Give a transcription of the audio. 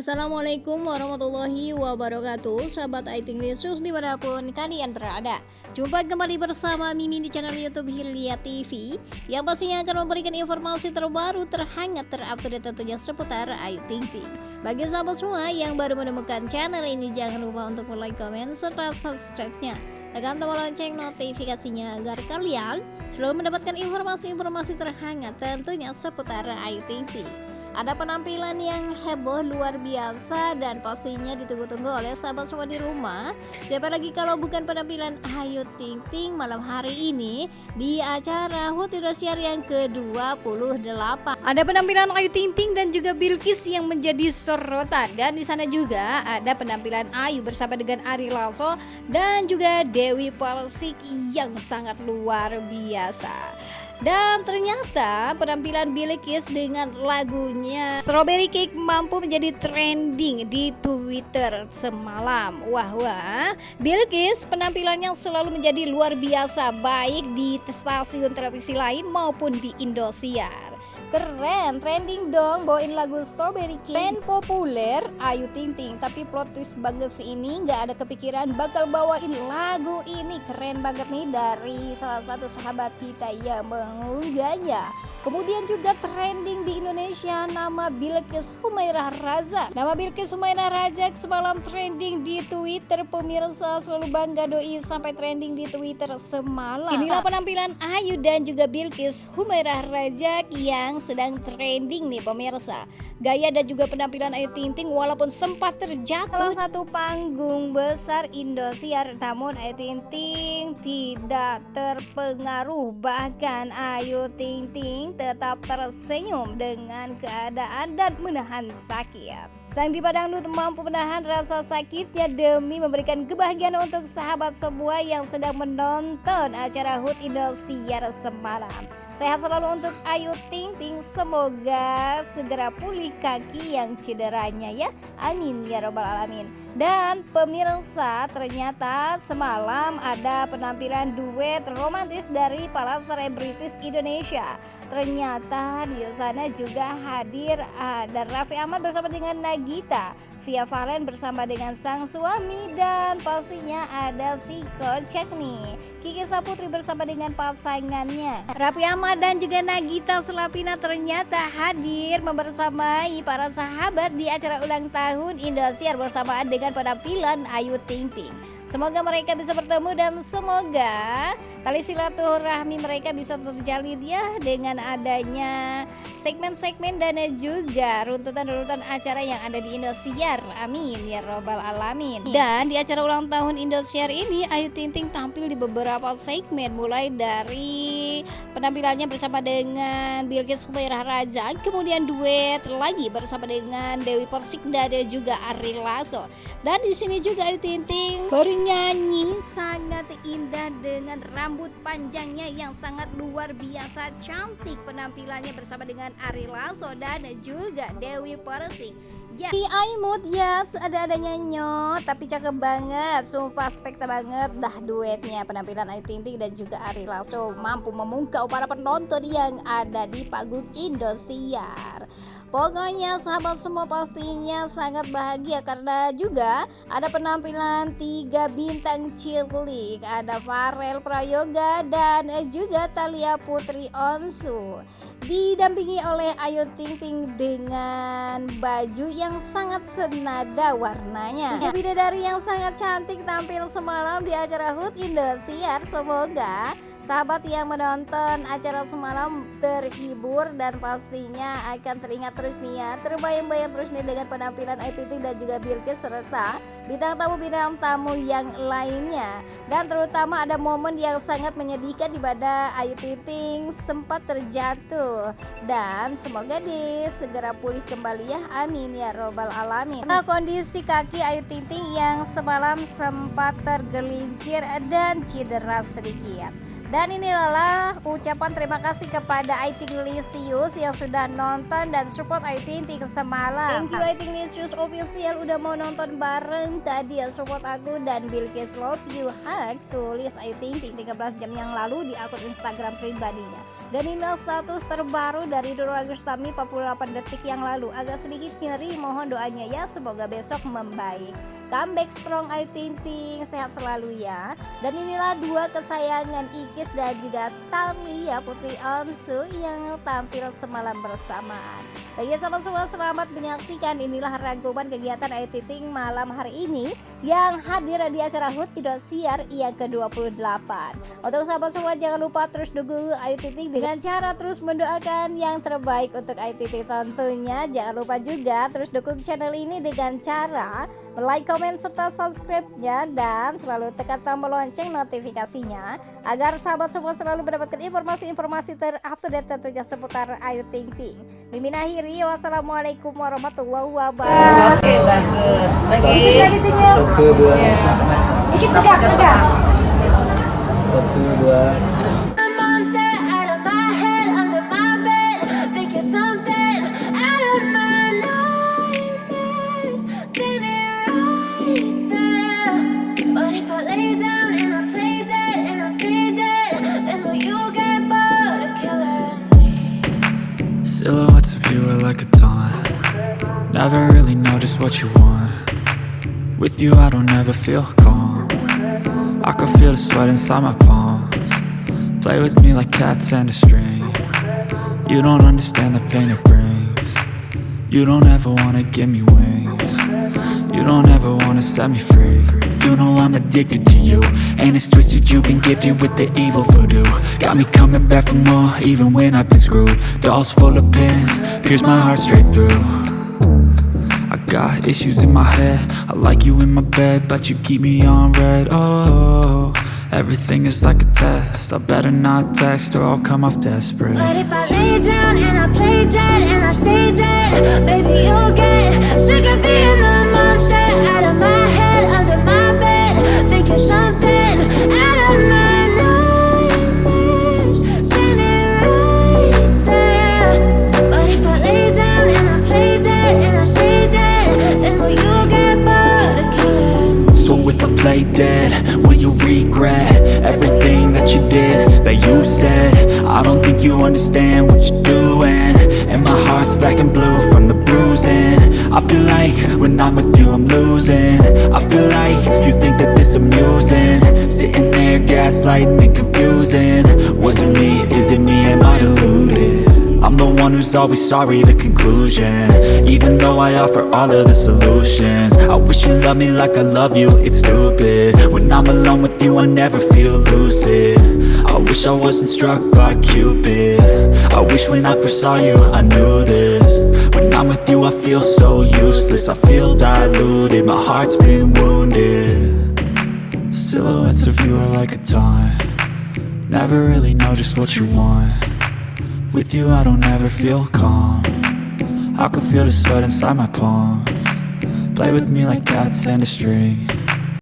Assalamualaikum warahmatullahi wabarakatuh. Sahabat Aiting News di mana pun kalian berada. Jumpa kembali bersama Mimi di channel Youtube Hilya TV Yang pastinya akan memberikan informasi terbaru terhangat terupdate tentunya seputar Ayu Ting Ting Bagi sahabat semua yang baru menemukan channel ini Jangan lupa untuk like, komen, serta subscribe-nya. Tekan tombol lonceng notifikasinya agar kalian selalu mendapatkan informasi-informasi terhangat tentunya seputar Ayu Ting Ting ada penampilan yang heboh luar biasa dan pastinya ditunggu-tunggu oleh sahabat semua di rumah. Siapa lagi kalau bukan penampilan Ayu Ting Ting malam hari ini di acara HUT Indosiar yang ke-28. Ada penampilan Ayu Ting Ting dan juga Bilkis yang menjadi sorotan dan di sana juga ada penampilan Ayu bersama dengan Ari Lasso dan juga Dewi Persik yang sangat luar biasa. Dan ternyata penampilan Billy Kiss dengan lagunya Strawberry Cake mampu menjadi trending di Twitter semalam. Wah wah, Billy Kiss penampilannya selalu menjadi luar biasa baik di stasiun televisi lain maupun di Indosiar. Keren, trending dong bawain lagu Strawberry King. Band populer Ayu Ting Ting Tapi plot twist banget sih ini nggak ada kepikiran bakal bawain lagu ini. Keren banget nih dari salah satu sahabat kita yang mengunggahnya Kemudian juga trending di Indonesia nama Bilkis Humairah Raza. Nama Bilkis Humairah Raza semalam trending di Twitter pemirsa selalu bangga doi sampai trending di Twitter semalam. Inilah penampilan Ayu dan juga Bilkis Humairah Raja yang sedang trending nih pemirsa. Gaya dan juga penampilan Ayu Ting Ting walaupun sempat terjatuh salah satu panggung besar Indosiar namun Ayu Ting Ting tidak terpengaruh bahkan Ayu Ting Ting tetap tersenyum dengan keadaan dan menahan sakit. Sang diva dangdut mampu menahan rasa sakitnya demi memberikan kebahagiaan untuk sahabat semua yang sedang menonton acara HUT Indosiar semalam. Sehat selalu untuk Ayu Ting Ting, semoga segera pulih kaki yang cederanya ya. Amin ya robbal alamin. Dan pemirsa ternyata semalam ada penampilan duet romantis dari para selebritis Indonesia. Ternyata di sana juga hadir ada Raffi Ahmad bersama dengan Nagita Gita. Via Valen bersama dengan sang suami dan pastinya ada si kocak nih. Kiki Saputri bersama dengan pasangannya. Rapi Ahmad dan juga Nagita Selapina ternyata hadir membersamai para sahabat di acara ulang tahun Indosiar bersamaan dengan penampilan Ayu Ting Ting. Semoga mereka bisa bertemu dan semoga tali silaturahmi mereka bisa terjalin ya dengan adanya segmen-segmen dan juga runtutan-runtutan acara yang ada di Indosiar. Amin ya robbal alamin. Dan di acara ulang tahun Indosiar ini Ayu Ting Ting tampil di beberapa segmen mulai dari penampilannya bersama dengan Bilkis Humairah Raja, kemudian duet lagi bersama dengan Dewi Persik dan juga Ari Lasso. Dan di sini juga Ayu Ting Ting baru nyanyi sangat indah dengan rambut panjangnya yang sangat luar biasa cantik penampilannya bersama dengan Ari Lasso dan juga Dewi Persik ya di Aimut ya ada-adanya nyot tapi cakep banget sumpah spekta banget. Dah duetnya penampilan Ayu Ting Ting dan juga Ari Lasso mampu memungkau para penonton yang ada di panggung Indosiar Pokoknya sahabat semua pastinya sangat bahagia karena juga ada penampilan tiga bintang cilik. Ada Farel Prayoga dan juga Talia Putri Onsu. Didampingi oleh Ayu Ting Ting dengan baju yang sangat senada warnanya. Bidadari yang sangat cantik tampil semalam di acara HUT Indosiar. Semoga Sahabat yang menonton acara semalam terhibur dan pastinya akan teringat terus nih ya Terbayang-bayang terus nih dengan penampilan Ayu dan juga Bilkis serta bintang tamu-bintang tamu yang lainnya. Dan terutama ada momen yang sangat menyedihkan di pada Ayu Ting sempat terjatuh. Dan semoga di segera pulih kembali ya. Amin ya robbal alamin. Nah kondisi kaki Ayu Ting yang semalam sempat tergelincir dan cedera sedikit Dan inilah ucapan terima kasih kepada Aiting Lisius yang sudah nonton dan support Aiting Ting semalam. Thank you Aiting Lisius official udah mau nonton bareng tadi ya support aku dan Bilkis Love You Hug tulis Aiting Ting 13 jam yang lalu di akun Instagram pribadinya. Dan inilah status terbaru dari Doro Agustami 48 detik yang lalu. Agak sedikit nyeri mohon doanya ya semoga besok membaik. Comeback strong Aiting Ting sehat selalu ya. Dan inilah dua kesayangan Iki Dan juga Talia Putri Onsu yang tampil semalam bersamaan. Bagi sahabat semua selamat menyaksikan inilah rangkuman kegiatan Ayu Ting malam hari ini yang hadir di acara HUT Indosiar yang ke-28. Untuk sahabat semua jangan lupa terus dukung Ting dengan cara terus mendoakan yang terbaik untuk Ayu Ting tentunya. Jangan lupa juga terus dukung channel ini dengan cara like, komen, serta subscribe-nya dan selalu tekan tombol lonceng notifikasinya agar semua selalu mendapatkan informasi-informasi terupdate tentunya seputar Ayu Ting Ting. Mimin akhiri, wassalamualaikum warahmatullahi wabarakatuh. Oke, bagus. Lagi. Dikit lagi senyum. Satu dua. Dikit tegak, tegak. Satu dua. Silhouettes of you are like a taunt. Never really know just what you want. With you I don't ever feel calm. I can feel the sweat inside my palms. Play with me like cats and a string. You don't understand the pain it brings. You don't ever wanna give me wings You don't ever wanna set me free. You know I'm addicted to you. And it's twisted you've been gifted with the evil voodoo. Got me coming back for more even when I've been screwed. Dolls full of pins, pierce my heart straight through. I got issues in my head. I like you in my bed But you keep me on red. Oh, everything is like a test. I better not text or I'll come off desperate. But if I lay down and I play dead and I stay dead, baby, you'll get sick of being I don't think you understand what you're doing. And my heart's black and blue from the bruising. I feel like when I'm with you I'm losing. I feel like you think that this amusing. Sitting there gaslighting and confusing. Was it me, is it me, am I deluded? I'm the one who's always sorry, the conclusion. Even though I offer all of the solutions. I wish you loved me like I love you, it's stupid. When I'm alone with you, I never feel lucid. I wish I wasn't struck by Cupid. I wish when I first saw you, I knew this. When I'm with you, I feel so useless. I feel diluted, my heart's been wounded. Silhouettes of you are like a taunt. Never really know just what you want with you I don't ever feel calm. I can feel the sweat inside my palm. Play with me like cats and a string